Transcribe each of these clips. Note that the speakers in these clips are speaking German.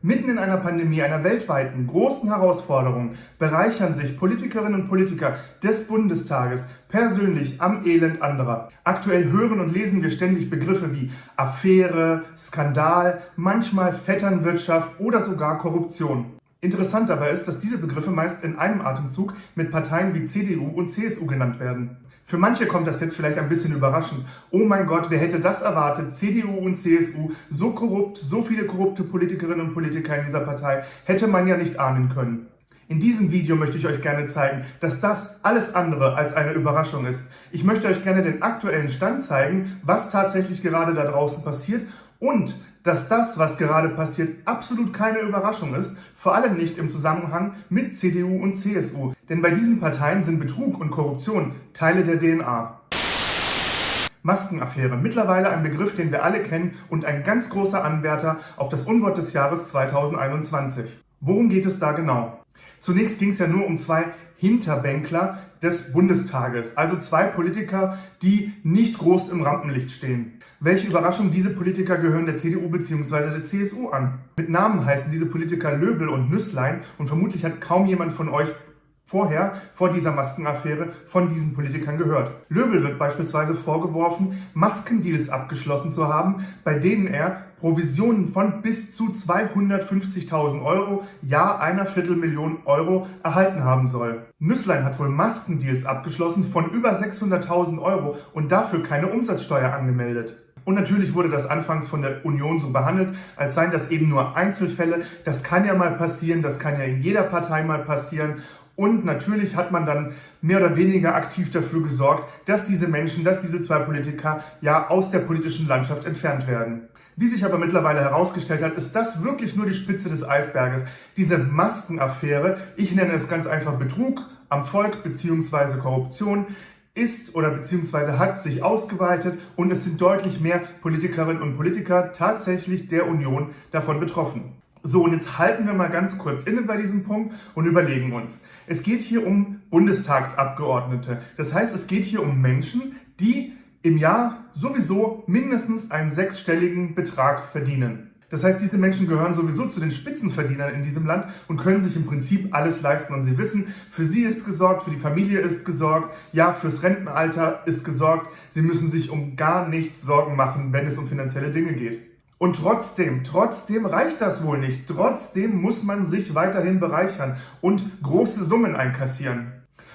Mitten in einer Pandemie, einer weltweiten großen Herausforderung, bereichern sich Politikerinnen und Politiker des Bundestages persönlich am Elend anderer. Aktuell hören und lesen wir ständig Begriffe wie Affäre, Skandal, manchmal Vetternwirtschaft oder sogar Korruption. Interessant dabei ist, dass diese Begriffe meist in einem Atemzug mit Parteien wie CDU und CSU genannt werden. Für manche kommt das jetzt vielleicht ein bisschen überraschend. Oh mein Gott, wer hätte das erwartet? CDU und CSU, so korrupt, so viele korrupte Politikerinnen und Politiker in dieser Partei, hätte man ja nicht ahnen können. In diesem Video möchte ich euch gerne zeigen, dass das alles andere als eine Überraschung ist. Ich möchte euch gerne den aktuellen Stand zeigen, was tatsächlich gerade da draußen passiert und dass das, was gerade passiert, absolut keine Überraschung ist, vor allem nicht im Zusammenhang mit CDU und CSU. Denn bei diesen Parteien sind Betrug und Korruption Teile der DNA. Maskenaffäre, mittlerweile ein Begriff, den wir alle kennen und ein ganz großer Anwärter auf das Unwort des Jahres 2021. Worum geht es da genau? Zunächst ging es ja nur um zwei Hinterbänkler des Bundestages, also zwei Politiker, die nicht groß im Rampenlicht stehen. Welche Überraschung, diese Politiker gehören der CDU bzw. der CSU an. Mit Namen heißen diese Politiker Löbel und Nüsslein und vermutlich hat kaum jemand von euch vorher, vor dieser Maskenaffäre, von diesen Politikern gehört. Löbel wird beispielsweise vorgeworfen, Maskendeals abgeschlossen zu haben, bei denen er Provisionen von bis zu 250.000 Euro, ja einer Viertelmillion Euro erhalten haben soll. Nüsslein hat wohl Maskendeals abgeschlossen von über 600.000 Euro und dafür keine Umsatzsteuer angemeldet. Und natürlich wurde das anfangs von der Union so behandelt, als seien das eben nur Einzelfälle. Das kann ja mal passieren, das kann ja in jeder Partei mal passieren. Und natürlich hat man dann mehr oder weniger aktiv dafür gesorgt, dass diese Menschen, dass diese zwei Politiker ja aus der politischen Landschaft entfernt werden. Wie sich aber mittlerweile herausgestellt hat, ist das wirklich nur die Spitze des Eisberges. Diese Maskenaffäre, ich nenne es ganz einfach Betrug am Volk bzw. Korruption, ist oder beziehungsweise hat sich ausgeweitet und es sind deutlich mehr Politikerinnen und Politiker tatsächlich der Union davon betroffen. So, und jetzt halten wir mal ganz kurz inne bei diesem Punkt und überlegen uns. Es geht hier um Bundestagsabgeordnete. Das heißt, es geht hier um Menschen, die im Jahr sowieso mindestens einen sechsstelligen Betrag verdienen. Das heißt, diese Menschen gehören sowieso zu den Spitzenverdienern in diesem Land und können sich im Prinzip alles leisten. Und sie wissen, für sie ist gesorgt, für die Familie ist gesorgt, ja, fürs Rentenalter ist gesorgt. Sie müssen sich um gar nichts Sorgen machen, wenn es um finanzielle Dinge geht. Und trotzdem, trotzdem reicht das wohl nicht. Trotzdem muss man sich weiterhin bereichern und große Summen einkassieren.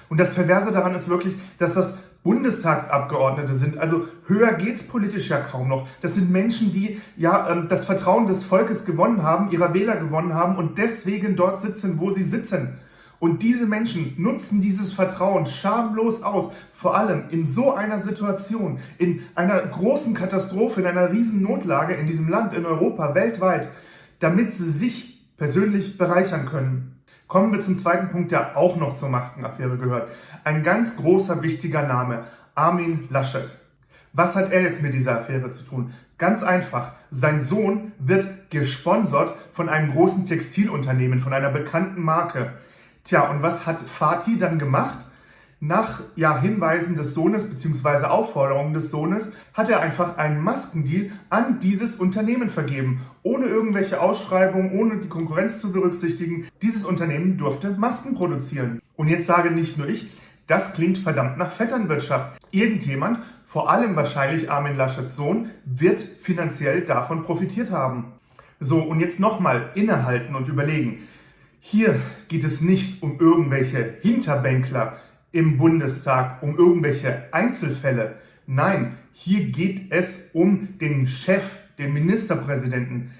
Und das Perverse daran ist wirklich, dass das Bundestagsabgeordnete sind. Also höher geht's politisch ja kaum noch. Das sind Menschen, die ja ähm, das Vertrauen des Volkes gewonnen haben, ihrer Wähler gewonnen haben und deswegen dort sitzen, wo sie sitzen. Und diese Menschen nutzen dieses Vertrauen schamlos aus, vor allem in so einer Situation, in einer großen Katastrophe, in einer riesen Notlage in diesem Land, in Europa, weltweit, damit sie sich persönlich bereichern können. Kommen wir zum zweiten Punkt, der auch noch zur Maskenaffäre gehört. Ein ganz großer, wichtiger Name, Armin Laschet. Was hat er jetzt mit dieser Affäre zu tun? Ganz einfach, sein Sohn wird gesponsert von einem großen Textilunternehmen, von einer bekannten Marke. Tja, und was hat Fatih dann gemacht? Nach ja, Hinweisen des Sohnes bzw. Aufforderungen des Sohnes hat er einfach einen Maskendeal an dieses Unternehmen vergeben, ohne irgendwelche Ausschreibungen, ohne die Konkurrenz zu berücksichtigen. Dieses Unternehmen durfte Masken produzieren. Und jetzt sage nicht nur ich, das klingt verdammt nach Vetternwirtschaft. Irgendjemand, vor allem wahrscheinlich Armin Laschets Sohn, wird finanziell davon profitiert haben. So, und jetzt nochmal innehalten und überlegen. Hier geht es nicht um irgendwelche Hinterbänkler, im Bundestag um irgendwelche Einzelfälle. Nein, hier geht es um den Chef, den Ministerpräsidenten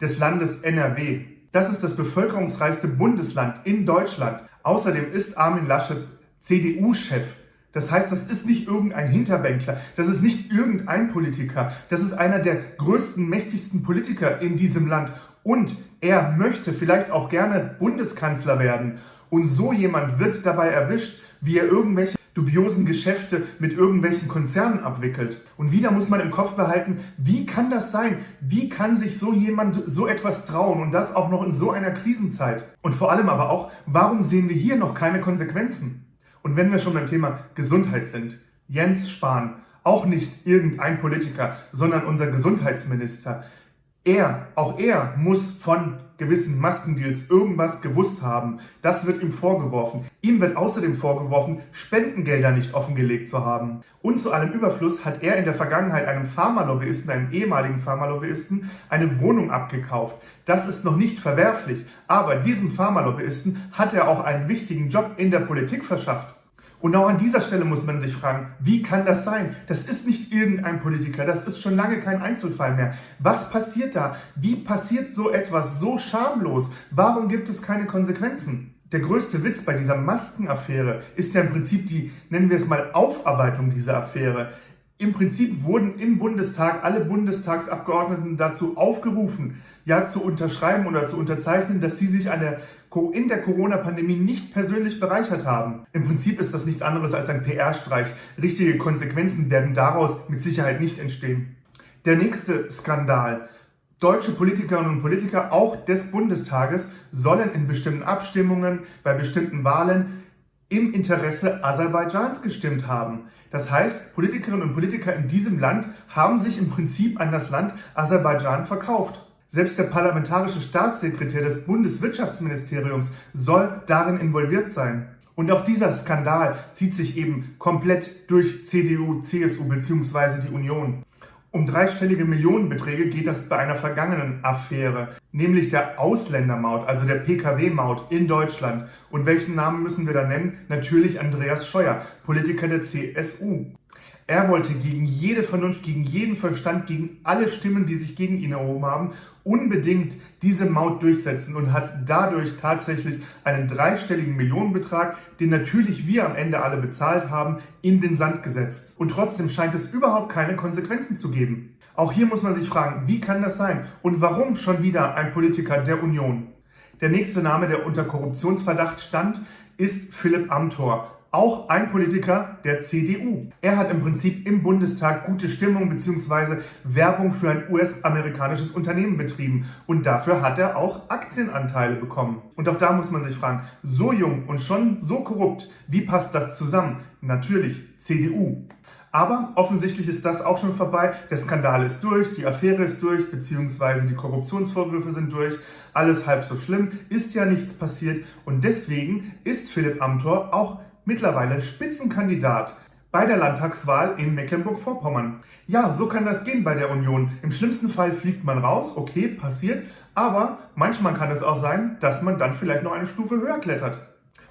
des Landes NRW. Das ist das bevölkerungsreichste Bundesland in Deutschland. Außerdem ist Armin Laschet CDU-Chef. Das heißt, das ist nicht irgendein Hinterbänkler, das ist nicht irgendein Politiker, das ist einer der größten, mächtigsten Politiker in diesem Land. Und er möchte vielleicht auch gerne Bundeskanzler werden. Und so jemand wird dabei erwischt, wie er irgendwelche dubiosen Geschäfte mit irgendwelchen Konzernen abwickelt. Und wieder muss man im Kopf behalten, wie kann das sein? Wie kann sich so jemand so etwas trauen und das auch noch in so einer Krisenzeit? Und vor allem aber auch, warum sehen wir hier noch keine Konsequenzen? Und wenn wir schon beim Thema Gesundheit sind, Jens Spahn, auch nicht irgendein Politiker, sondern unser Gesundheitsminister, Er, auch er muss von gewissen Maskendeals irgendwas gewusst haben. Das wird ihm vorgeworfen. Ihm wird außerdem vorgeworfen, Spendengelder nicht offengelegt zu haben. Und zu allem Überfluss hat er in der Vergangenheit einem Pharmalobbyisten, einem ehemaligen Pharmalobbyisten, eine Wohnung abgekauft. Das ist noch nicht verwerflich, aber diesem Pharmalobbyisten hat er auch einen wichtigen Job in der Politik verschafft. Und auch an dieser Stelle muss man sich fragen, wie kann das sein? Das ist nicht irgendein Politiker, das ist schon lange kein Einzelfall mehr. Was passiert da? Wie passiert so etwas so schamlos? Warum gibt es keine Konsequenzen? Der größte Witz bei dieser Maskenaffäre ist ja im Prinzip die, nennen wir es mal, Aufarbeitung dieser Affäre. Im Prinzip wurden im Bundestag alle Bundestagsabgeordneten dazu aufgerufen, ja zu unterschreiben oder zu unterzeichnen, dass sie sich eine in der Corona-Pandemie nicht persönlich bereichert haben. Im Prinzip ist das nichts anderes als ein PR-Streich. Richtige Konsequenzen werden daraus mit Sicherheit nicht entstehen. Der nächste Skandal. Deutsche Politikerinnen und Politiker, auch des Bundestages, sollen in bestimmten Abstimmungen, bei bestimmten Wahlen im Interesse Aserbaidschans gestimmt haben. Das heißt, Politikerinnen und Politiker in diesem Land haben sich im Prinzip an das Land Aserbaidschan verkauft. Selbst der parlamentarische Staatssekretär des Bundeswirtschaftsministeriums soll darin involviert sein. Und auch dieser Skandal zieht sich eben komplett durch CDU, CSU bzw. die Union. Um dreistellige Millionenbeträge geht das bei einer vergangenen Affäre, nämlich der Ausländermaut, also der Pkw-Maut in Deutschland. Und welchen Namen müssen wir da nennen? Natürlich Andreas Scheuer, Politiker der CSU. Er wollte gegen jede Vernunft, gegen jeden Verstand, gegen alle Stimmen, die sich gegen ihn erhoben haben, unbedingt diese Maut durchsetzen und hat dadurch tatsächlich einen dreistelligen Millionenbetrag, den natürlich wir am Ende alle bezahlt haben, in den Sand gesetzt. Und trotzdem scheint es überhaupt keine Konsequenzen zu geben. Auch hier muss man sich fragen, wie kann das sein und warum schon wieder ein Politiker der Union? Der nächste Name, der unter Korruptionsverdacht stand, ist Philipp Amthor, auch ein Politiker der CDU. Er hat im Prinzip im Bundestag gute Stimmung bzw. Werbung für ein US-amerikanisches Unternehmen betrieben und dafür hat er auch Aktienanteile bekommen. Und auch da muss man sich fragen, so jung und schon so korrupt, wie passt das zusammen? Natürlich CDU. Aber offensichtlich ist das auch schon vorbei. Der Skandal ist durch, die Affäre ist durch, beziehungsweise die Korruptionsvorwürfe sind durch. Alles halb so schlimm, ist ja nichts passiert und deswegen ist Philipp Amthor auch mittlerweile Spitzenkandidat bei der Landtagswahl in Mecklenburg-Vorpommern. Ja, so kann das gehen bei der Union. Im schlimmsten Fall fliegt man raus, okay, passiert, aber manchmal kann es auch sein, dass man dann vielleicht noch eine Stufe höher klettert.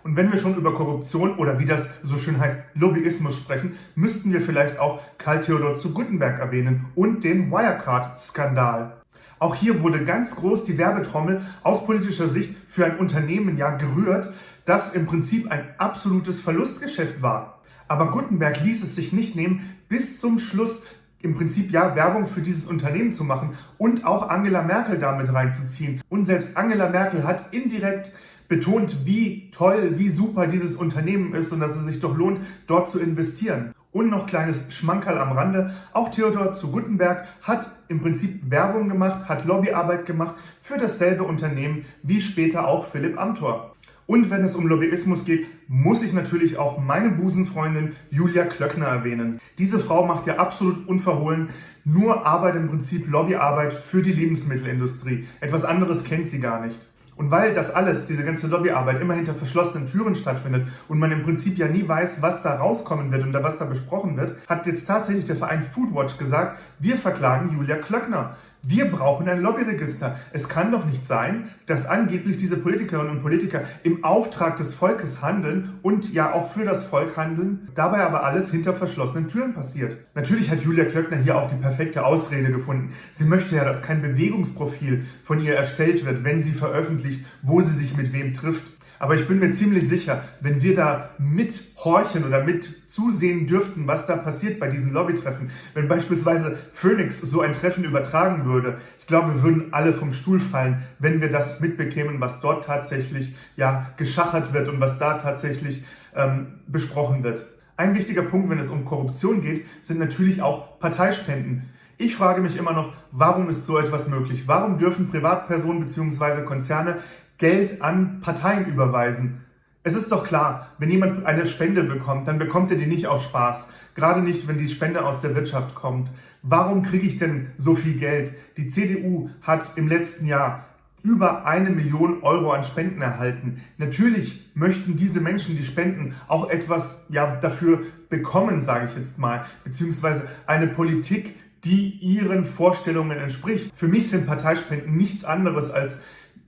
Und wenn wir schon über Korruption oder wie das so schön heißt, Lobbyismus sprechen, müssten wir vielleicht auch Karl Theodor zu Guttenberg erwähnen und den Wirecard-Skandal. Auch hier wurde ganz groß die Werbetrommel aus politischer Sicht für ein Unternehmen ja gerührt, das im Prinzip ein absolutes Verlustgeschäft war. Aber Gutenberg ließ es sich nicht nehmen, bis zum Schluss im Prinzip ja Werbung für dieses Unternehmen zu machen und auch Angela Merkel damit reinzuziehen. Und selbst Angela Merkel hat indirekt betont, wie toll, wie super dieses Unternehmen ist und dass es sich doch lohnt, dort zu investieren. Und noch kleines Schmankerl am Rande, auch Theodor zu Gutenberg hat im Prinzip Werbung gemacht, hat Lobbyarbeit gemacht für dasselbe Unternehmen wie später auch Philipp Amthor. Und wenn es um Lobbyismus geht, muss ich natürlich auch meine Busenfreundin Julia Klöckner erwähnen. Diese Frau macht ja absolut unverhohlen nur Arbeit im Prinzip Lobbyarbeit für die Lebensmittelindustrie. Etwas anderes kennt sie gar nicht. Und weil das alles, diese ganze Lobbyarbeit immer hinter verschlossenen Türen stattfindet und man im Prinzip ja nie weiß, was da rauskommen wird und was da besprochen wird, hat jetzt tatsächlich der Verein Foodwatch gesagt, wir verklagen Julia Klöckner. Wir brauchen ein Lobbyregister. Es kann doch nicht sein, dass angeblich diese Politikerinnen und Politiker im Auftrag des Volkes handeln und ja auch für das Volk handeln, dabei aber alles hinter verschlossenen Türen passiert. Natürlich hat Julia Klöckner hier auch die perfekte Ausrede gefunden. Sie möchte ja, dass kein Bewegungsprofil von ihr erstellt wird, wenn sie veröffentlicht, wo sie sich mit wem trifft. Aber ich bin mir ziemlich sicher, wenn wir da mithorchen oder mit zusehen dürften, was da passiert bei diesen Lobbytreffen, wenn beispielsweise Phoenix so ein Treffen übertragen würde, ich glaube, wir würden alle vom Stuhl fallen, wenn wir das mitbekämen, was dort tatsächlich ja geschachert wird und was da tatsächlich ähm, besprochen wird. Ein wichtiger Punkt, wenn es um Korruption geht, sind natürlich auch Parteispenden. Ich frage mich immer noch, warum ist so etwas möglich? Warum dürfen Privatpersonen bzw. Konzerne Geld an Parteien überweisen. Es ist doch klar, wenn jemand eine Spende bekommt, dann bekommt er die nicht aus Spaß. Gerade nicht, wenn die Spende aus der Wirtschaft kommt. Warum kriege ich denn so viel Geld? Die CDU hat im letzten Jahr über eine Million Euro an Spenden erhalten. Natürlich möchten diese Menschen, die spenden, auch etwas ja, dafür bekommen, sage ich jetzt mal, beziehungsweise eine Politik, die ihren Vorstellungen entspricht. Für mich sind Parteispenden nichts anderes als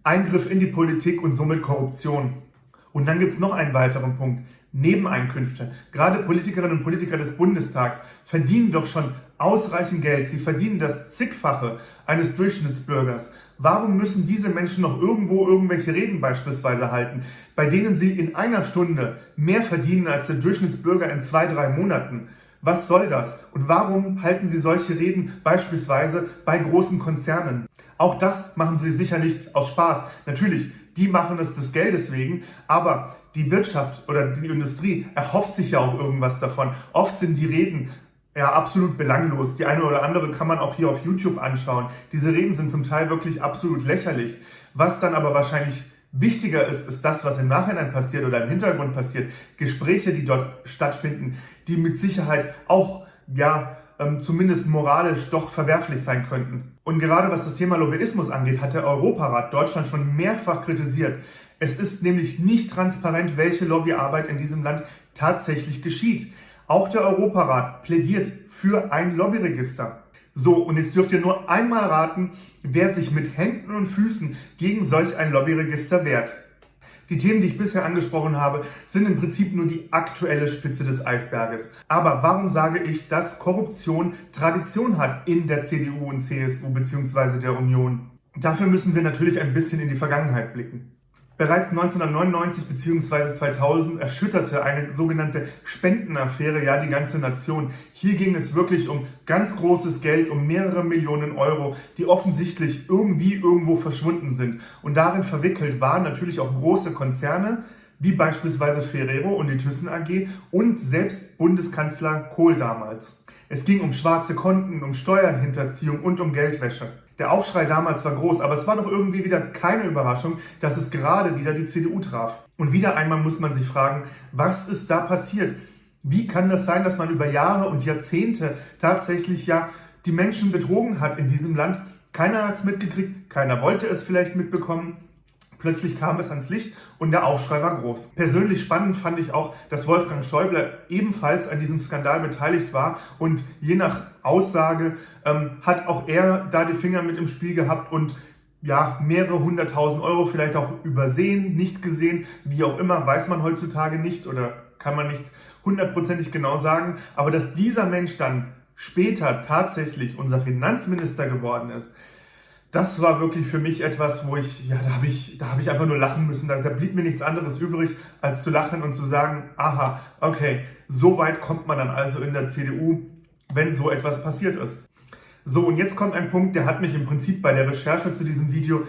Eingriff in die Politik und somit Korruption. Und dann gibt es noch einen weiteren Punkt. Nebeneinkünfte. Gerade Politikerinnen und Politiker des Bundestags verdienen doch schon ausreichend Geld. Sie verdienen das zigfache eines Durchschnittsbürgers. Warum müssen diese Menschen noch irgendwo irgendwelche Reden beispielsweise halten, bei denen sie in einer Stunde mehr verdienen als der Durchschnittsbürger in zwei, drei Monaten? Was soll das? Und warum halten sie solche Reden beispielsweise bei großen Konzernen? Auch das machen sie sicher nicht aus Spaß. Natürlich, die machen es des Geldes wegen, aber die Wirtschaft oder die Industrie erhofft sich ja auch irgendwas davon. Oft sind die Reden ja, absolut belanglos. Die eine oder andere kann man auch hier auf YouTube anschauen. Diese Reden sind zum Teil wirklich absolut lächerlich. Was dann aber wahrscheinlich wichtiger ist, ist das, was im Nachhinein passiert oder im Hintergrund passiert. Gespräche, die dort stattfinden, die mit Sicherheit auch, ja, ähm, zumindest moralisch doch verwerflich sein könnten. Und gerade was das Thema Lobbyismus angeht, hat der Europarat Deutschland schon mehrfach kritisiert. Es ist nämlich nicht transparent, welche Lobbyarbeit in diesem Land tatsächlich geschieht. Auch der Europarat plädiert für ein Lobbyregister. So, und jetzt dürft ihr nur einmal raten, wer sich mit Händen und Füßen gegen solch ein Lobbyregister wehrt. Die Themen, die ich bisher angesprochen habe, sind im Prinzip nur die aktuelle Spitze des Eisberges. Aber warum sage ich, dass Korruption Tradition hat in der CDU und CSU bzw. der Union? Dafür müssen wir natürlich ein bisschen in die Vergangenheit blicken. Bereits 1999 bzw. 2000 erschütterte eine sogenannte Spendenaffäre ja die ganze Nation. Hier ging es wirklich um ganz großes Geld, um mehrere Millionen Euro, die offensichtlich irgendwie irgendwo verschwunden sind. Und darin verwickelt waren natürlich auch große Konzerne, wie beispielsweise Ferrero und die Thyssen AG und selbst Bundeskanzler Kohl damals. Es ging um schwarze Konten, um Steuerhinterziehung und um Geldwäsche. Der Aufschrei damals war groß, aber es war doch irgendwie wieder keine Überraschung, dass es gerade wieder die CDU traf. Und wieder einmal muss man sich fragen, was ist da passiert? Wie kann das sein, dass man über Jahre und Jahrzehnte tatsächlich ja die Menschen betrogen hat in diesem Land? Keiner hat es mitgekriegt, keiner wollte es vielleicht mitbekommen. Plötzlich kam es ans Licht und der Aufschrei war groß. Persönlich spannend fand ich auch, dass Wolfgang Schäuble ebenfalls an diesem Skandal beteiligt war und je nach Aussage ähm, hat auch er da die Finger mit im Spiel gehabt und ja, mehrere hunderttausend Euro vielleicht auch übersehen, nicht gesehen, wie auch immer, weiß man heutzutage nicht oder kann man nicht hundertprozentig genau sagen. Aber dass dieser Mensch dann später tatsächlich unser Finanzminister geworden ist, das war wirklich für mich etwas, wo ich, ja, da habe ich, da ich einfach nur lachen müssen. Da, da, blieb mir nichts anderes übrig, als zu lachen und zu sagen, aha, okay, so weit kommt man dann also in der CDU, wenn so etwas passiert ist. So, und jetzt kommt ein Punkt, der hat mich im Prinzip bei der Recherche zu diesem Video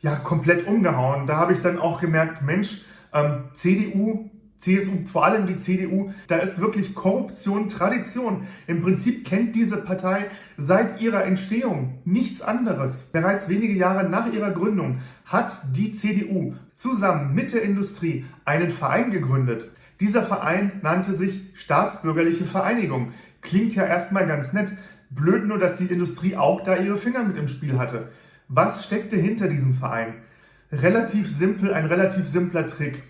ja komplett umgehauen. Da habe ich dann auch gemerkt, Mensch, ähm, CDU CSU, vor allem die CDU, da ist wirklich Korruption Tradition. Im Prinzip kennt diese Partei seit ihrer Entstehung nichts anderes. Bereits wenige Jahre nach ihrer Gründung hat die CDU zusammen mit der Industrie einen Verein gegründet. Dieser Verein nannte sich Staatsbürgerliche Vereinigung. Klingt ja erstmal ganz nett. Blöd nur, dass die Industrie auch da ihre Finger mit im Spiel hatte. Was steckte hinter diesem Verein? Relativ simpel, ein relativ simpler Trick.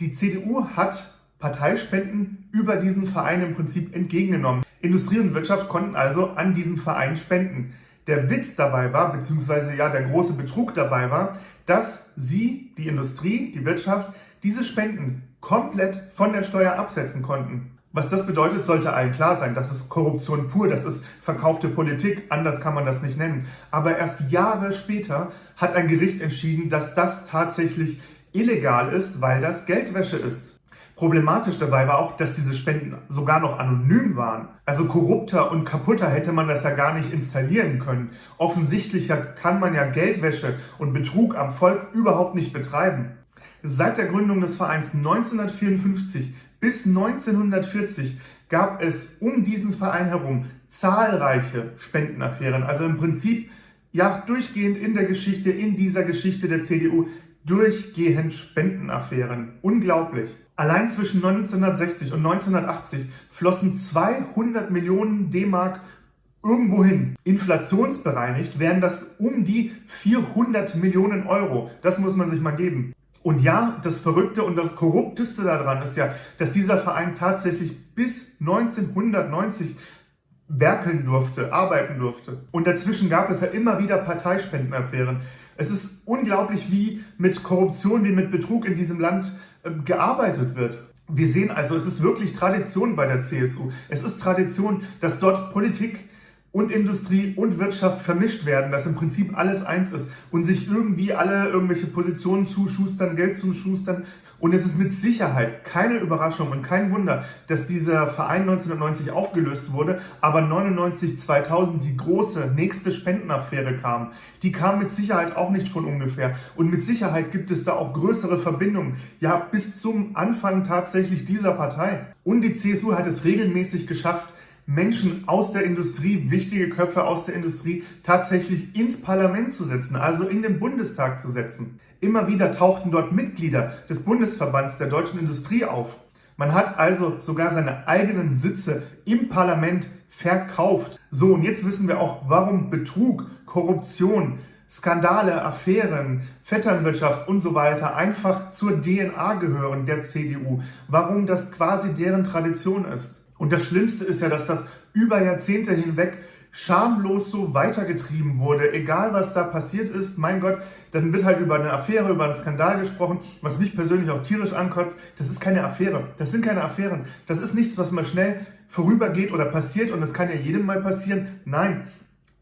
Die CDU hat Parteispenden über diesen Verein im Prinzip entgegengenommen. Industrie und Wirtschaft konnten also an diesen Verein spenden. Der Witz dabei war, beziehungsweise ja der große Betrug dabei war, dass sie, die Industrie, die Wirtschaft, diese Spenden komplett von der Steuer absetzen konnten. Was das bedeutet, sollte allen klar sein. Das ist Korruption pur, das ist verkaufte Politik, anders kann man das nicht nennen. Aber erst Jahre später hat ein Gericht entschieden, dass das tatsächlich illegal ist, weil das Geldwäsche ist. Problematisch dabei war auch, dass diese Spenden sogar noch anonym waren. Also korrupter und kaputter hätte man das ja gar nicht installieren können. Offensichtlicher kann man ja Geldwäsche und Betrug am Volk überhaupt nicht betreiben. Seit der Gründung des Vereins 1954 bis 1940 gab es um diesen Verein herum zahlreiche Spendenaffären. Also im Prinzip ja durchgehend in der Geschichte, in dieser Geschichte der CDU durchgehend Spendenaffären. Unglaublich. Allein zwischen 1960 und 1980 flossen 200 Millionen D-Mark irgendwo hin. Inflationsbereinigt wären das um die 400 Millionen Euro. Das muss man sich mal geben. Und ja, das Verrückte und das Korrupteste daran ist ja, dass dieser Verein tatsächlich bis 1990 werkeln durfte, arbeiten durfte. Und dazwischen gab es ja immer wieder Parteispendenaffären. Es ist unglaublich, wie mit Korruption, wie mit Betrug in diesem Land äh, gearbeitet wird. Wir sehen also, es ist wirklich Tradition bei der CSU. Es ist Tradition, dass dort Politik und Industrie und Wirtschaft vermischt werden, dass im Prinzip alles eins ist und sich irgendwie alle irgendwelche Positionen zuschustern, Geld zuschustern. Und es ist mit Sicherheit keine Überraschung und kein Wunder, dass dieser Verein 1990 aufgelöst wurde, aber 99, 2000 die große nächste Spendenaffäre kam. Die kam mit Sicherheit auch nicht von ungefähr. Und mit Sicherheit gibt es da auch größere Verbindungen. Ja, bis zum Anfang tatsächlich dieser Partei. Und die CSU hat es regelmäßig geschafft, Menschen aus der Industrie, wichtige Köpfe aus der Industrie tatsächlich ins Parlament zu setzen, also in den Bundestag zu setzen. Immer wieder tauchten dort Mitglieder des Bundesverbands der deutschen Industrie auf. Man hat also sogar seine eigenen Sitze im Parlament verkauft. So, und jetzt wissen wir auch, warum Betrug, Korruption, Skandale, Affären, Vetternwirtschaft und so weiter einfach zur DNA gehören der CDU. Warum das quasi deren Tradition ist. Und das Schlimmste ist ja, dass das über Jahrzehnte hinweg schamlos so weitergetrieben wurde. Egal, was da passiert ist, mein Gott, dann wird halt über eine Affäre, über einen Skandal gesprochen, was mich persönlich auch tierisch ankotzt. Das ist keine Affäre. Das sind keine Affären. Das ist nichts, was mal schnell vorübergeht oder passiert und das kann ja jedem mal passieren. Nein,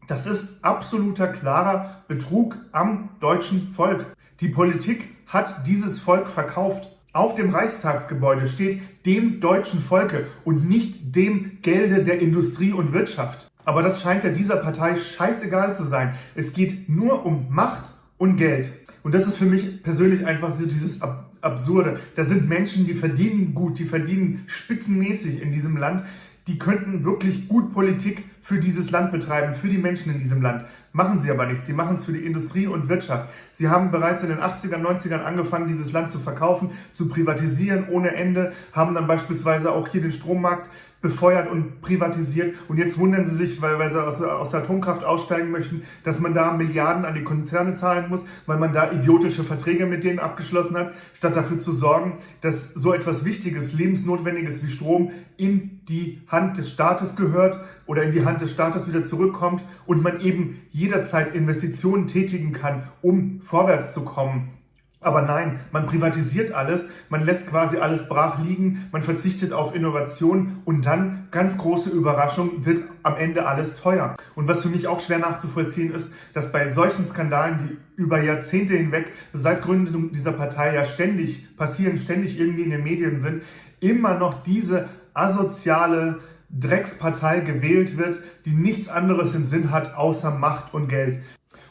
das ist absoluter klarer Betrug am deutschen Volk. Die Politik hat dieses Volk verkauft. Auf dem Reichstagsgebäude steht dem deutschen Volke und nicht dem Gelde der Industrie und Wirtschaft. Aber das scheint ja dieser Partei scheißegal zu sein. Es geht nur um Macht und Geld. Und das ist für mich persönlich einfach so dieses Absurde. Da sind Menschen, die verdienen gut, die verdienen spitzenmäßig in diesem Land die könnten wirklich gut Politik für dieses Land betreiben, für die Menschen in diesem Land. Machen sie aber nicht. Sie machen es für die Industrie und Wirtschaft. Sie haben bereits in den 80er, 90ern angefangen, dieses Land zu verkaufen, zu privatisieren ohne Ende, haben dann beispielsweise auch hier den Strommarkt befeuert und privatisiert. Und jetzt wundern sie sich, weil, weil sie aus, aus der Atomkraft aussteigen möchten, dass man da Milliarden an die Konzerne zahlen muss, weil man da idiotische Verträge mit denen abgeschlossen hat, statt dafür zu sorgen, dass so etwas Wichtiges, Lebensnotwendiges wie Strom in die Hand des Staates gehört oder in die Hand des Staates wieder zurückkommt und man eben jederzeit Investitionen tätigen kann, um vorwärts zu kommen. Aber nein, man privatisiert alles, man lässt quasi alles brach liegen, man verzichtet auf Innovation und dann, ganz große Überraschung, wird am Ende alles teuer. Und was für mich auch schwer nachzuvollziehen ist, dass bei solchen Skandalen, die über Jahrzehnte hinweg seit Gründung dieser Partei ja ständig passieren, ständig irgendwie in den Medien sind, immer noch diese asoziale Dreckspartei gewählt wird, die nichts anderes im Sinn hat außer Macht und Geld.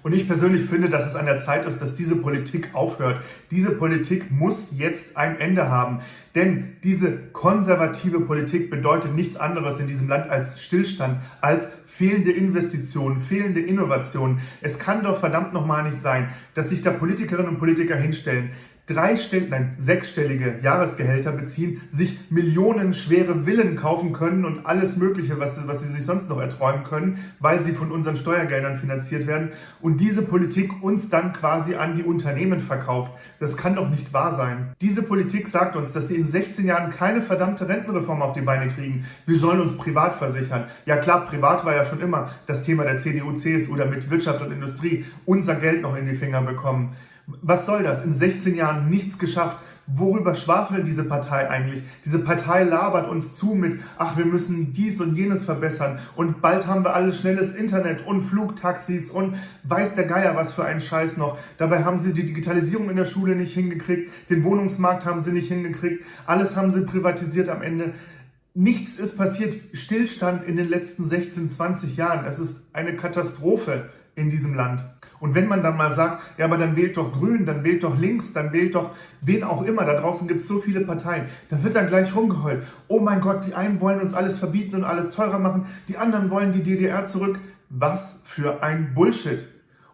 Und ich persönlich finde, dass es an der Zeit ist, dass diese Politik aufhört. Diese Politik muss jetzt ein Ende haben. Denn diese konservative Politik bedeutet nichts anderes in diesem Land als Stillstand, als fehlende Investitionen, fehlende Innovationen. Es kann doch verdammt nochmal nicht sein, dass sich da Politikerinnen und Politiker hinstellen, dreistellige, nein, sechsstellige Jahresgehälter beziehen, sich millionenschwere Villen kaufen können und alles Mögliche, was, was sie sich sonst noch erträumen können, weil sie von unseren Steuergeldern finanziert werden und diese Politik uns dann quasi an die Unternehmen verkauft. Das kann doch nicht wahr sein. Diese Politik sagt uns, dass sie in 16 Jahren keine verdammte Rentenreform auf die Beine kriegen. Wir sollen uns privat versichern. Ja klar, privat war ja schon immer das Thema der CDU, CSU, damit Wirtschaft und Industrie unser Geld noch in die Finger bekommen. Was soll das? In 16 Jahren nichts geschafft. Worüber schwafelt diese Partei eigentlich? Diese Partei labert uns zu mit, ach, wir müssen dies und jenes verbessern und bald haben wir alles schnelles Internet und Flugtaxis und weiß der Geier was für einen Scheiß noch. Dabei haben sie die Digitalisierung in der Schule nicht hingekriegt, den Wohnungsmarkt haben sie nicht hingekriegt, alles haben sie privatisiert am Ende. Nichts ist passiert, Stillstand in den letzten 16, 20 Jahren. Es ist eine Katastrophe in diesem Land. Und wenn man dann mal sagt, ja, aber dann wählt doch Grün, dann wählt doch links, dann wählt doch wen auch immer, da draußen gibt es so viele Parteien, da wird dann gleich rumgeheult. Oh mein Gott, die einen wollen uns alles verbieten und alles teurer machen, die anderen wollen die DDR zurück. Was für ein Bullshit.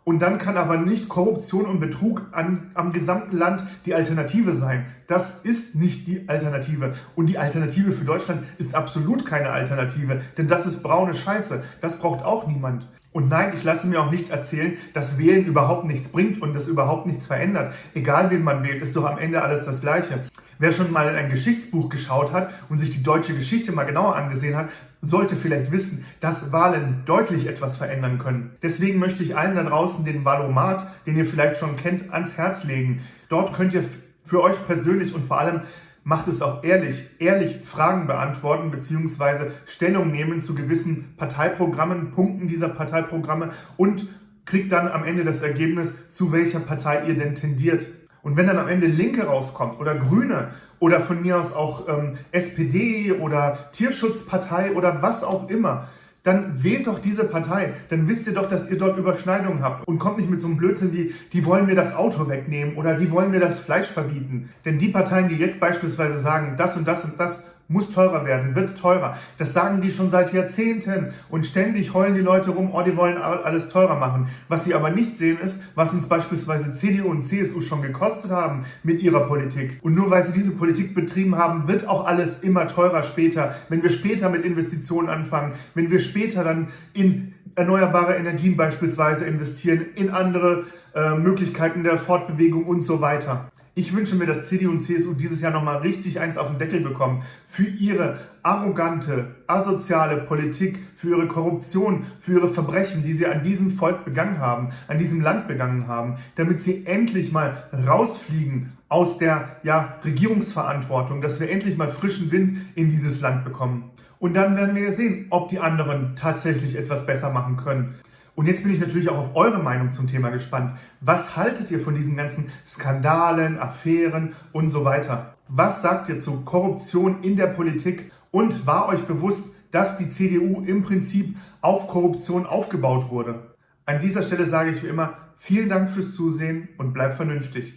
Und dann kann aber nicht Korruption und Betrug an, am gesamten Land die Alternative sein. Das ist nicht die Alternative. Und die Alternative für Deutschland ist absolut keine Alternative. Denn das ist braune Scheiße. Das braucht auch niemand. Und nein, ich lasse mir auch nicht erzählen, dass Wählen überhaupt nichts bringt und das überhaupt nichts verändert. Egal wen man wählt, ist doch am Ende alles das Gleiche. Wer schon mal in ein Geschichtsbuch geschaut hat und sich die deutsche Geschichte mal genauer angesehen hat, sollte vielleicht wissen, dass Wahlen deutlich etwas verändern können. Deswegen möchte ich allen da draußen den Wahlomat, den ihr vielleicht schon kennt, ans Herz legen. Dort könnt ihr für euch persönlich und vor allem macht es auch ehrlich, ehrlich Fragen beantworten bzw. Stellung nehmen zu gewissen Parteiprogrammen, Punkten dieser Parteiprogramme und kriegt dann am Ende das Ergebnis, zu welcher Partei ihr denn tendiert. Und wenn dann am Ende Linke rauskommt oder Grüne oder von mir aus auch ähm, SPD oder Tierschutzpartei oder was auch immer, dann wählt doch diese Partei. Dann wisst ihr doch, dass ihr dort Überschneidungen habt. Und kommt nicht mit so einem Blödsinn wie, die wollen mir das Auto wegnehmen oder die wollen mir das Fleisch verbieten. Denn die Parteien, die jetzt beispielsweise sagen, das und das und das muss teurer werden, wird teurer. Das sagen die schon seit Jahrzehnten und ständig heulen die Leute rum, oh, die wollen alles teurer machen. Was sie aber nicht sehen ist, was uns beispielsweise CDU und CSU schon gekostet haben mit ihrer Politik. Und nur weil sie diese Politik betrieben haben, wird auch alles immer teurer später. Wenn wir später mit Investitionen anfangen, wenn wir später dann in erneuerbare Energien beispielsweise investieren, in andere äh, Möglichkeiten der Fortbewegung und so weiter. Ich wünsche mir, dass CDU und CSU dieses Jahr nochmal richtig eins auf den Deckel bekommen für ihre arrogante, asoziale Politik, für ihre Korruption, für ihre Verbrechen, die sie an diesem Volk begangen haben, an diesem Land begangen haben, damit sie endlich mal rausfliegen aus der ja, Regierungsverantwortung, dass wir endlich mal frischen Wind in dieses Land bekommen. Und dann werden wir sehen, ob die anderen tatsächlich etwas besser machen können. Und jetzt bin ich natürlich auch auf eure Meinung zum Thema gespannt. Was haltet ihr von diesen ganzen Skandalen, Affären und so weiter? Was sagt ihr zu Korruption in der Politik? Und war euch bewusst, dass die CDU im Prinzip auf Korruption aufgebaut wurde? An dieser Stelle sage ich wie immer, vielen Dank fürs Zusehen und bleibt vernünftig.